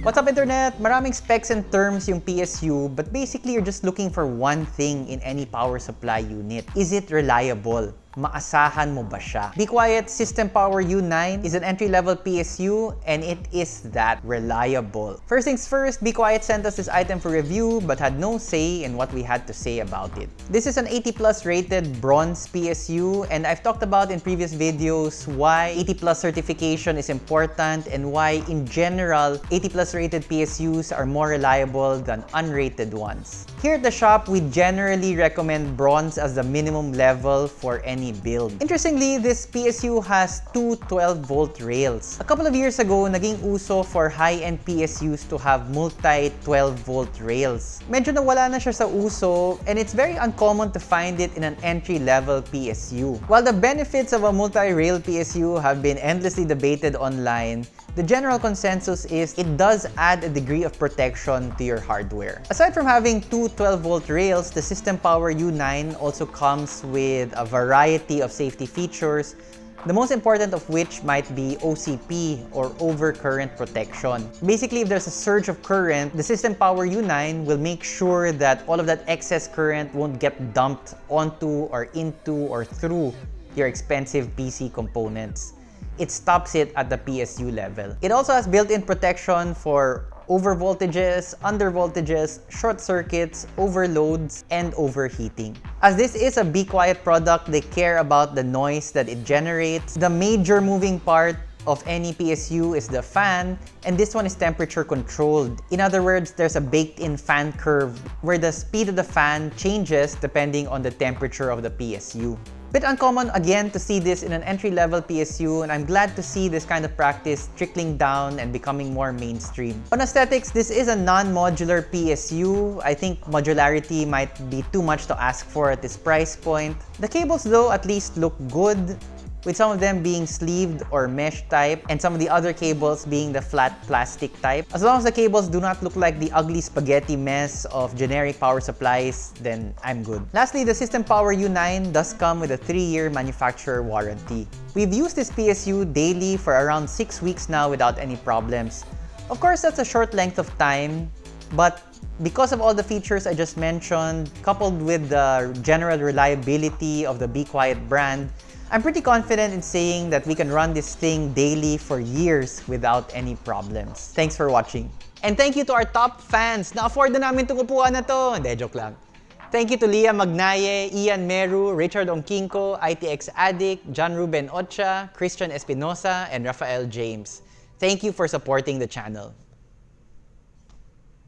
What's up internet? Maraming specs and terms yung PSU but basically you're just looking for one thing in any power supply unit. Is it reliable? Maasahan mo ba siya? Be Quiet System Power U9 is an entry-level PSU and it is that reliable. First things first, Be Quiet sent us this item for review but had no say in what we had to say about it. This is an 80 plus rated bronze PSU and I've talked about in previous videos why 80 plus certification is important and why in general 80 plus rated PSUs are more reliable than unrated ones. Here at the shop, we generally recommend bronze as the minimum level for any build. Interestingly, this PSU has two 12-volt rails. A couple of years ago, naging uso for high-end PSUs to have multi 12-volt rails. Medyo nawala na siya sa uso and it's very uncommon to find it in an entry-level PSU. While the benefits of a multi-rail PSU have been endlessly debated online, the general consensus is it does add a degree of protection to your hardware. Aside from having two 12-volt rails, the System Power U9 also comes with a variety of safety features, the most important of which might be OCP or overcurrent protection. Basically, if there's a surge of current, the System Power U9 will make sure that all of that excess current won't get dumped onto or into or through your expensive PC components it stops it at the PSU level. It also has built-in protection for over undervoltages, short circuits, overloads, and overheating. As this is a Be Quiet product, they care about the noise that it generates. The major moving part of any PSU is the fan, and this one is temperature controlled. In other words, there's a baked-in fan curve where the speed of the fan changes depending on the temperature of the PSU. Bit uncommon again to see this in an entry-level PSU and I'm glad to see this kind of practice trickling down and becoming more mainstream. On aesthetics, this is a non-modular PSU. I think modularity might be too much to ask for at this price point. The cables though at least look good with some of them being sleeved or mesh type and some of the other cables being the flat plastic type. As long as the cables do not look like the ugly spaghetti mess of generic power supplies, then I'm good. Lastly, the System Power U9 does come with a 3-year manufacturer warranty. We've used this PSU daily for around 6 weeks now without any problems. Of course, that's a short length of time, but because of all the features I just mentioned, coupled with the general reliability of the Be Quiet brand, I'm pretty confident in saying that we can run this thing daily for years without any problems. Thanks for watching. And thank you to our top fans. Na-afford na namin itong upuan na to. Hindi, joke lang. Thank you to Leah Magnaye, Ian Meru, Richard Onkinko, ITX Addict, John Ruben Ocha, Christian Espinosa, and Rafael James. Thank you for supporting the channel.